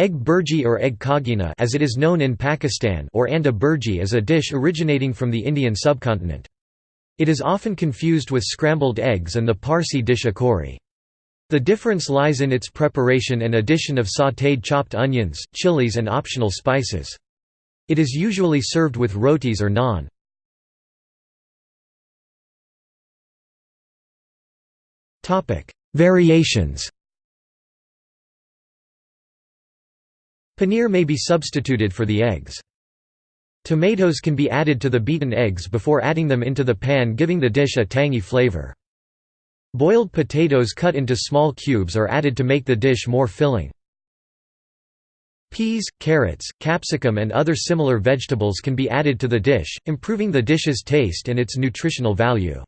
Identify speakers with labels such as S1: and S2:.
S1: Egg bhurji or egg kagina as it is known in Pakistan or anda bhurji is a dish originating from the Indian subcontinent. It is often confused with scrambled eggs and the Parsi dish akuri. The difference lies in its preparation and addition of sautéed chopped onions, chilies and optional spices. It is usually served with rotis or naan. Variations Paneer may be substituted for the eggs. Tomatoes can be added to the beaten eggs before adding them into the pan giving the dish a tangy flavor. Boiled potatoes cut into small cubes are added to make the dish more filling. Peas, carrots, capsicum and other similar vegetables can be added to the dish, improving the dish's taste and its nutritional value.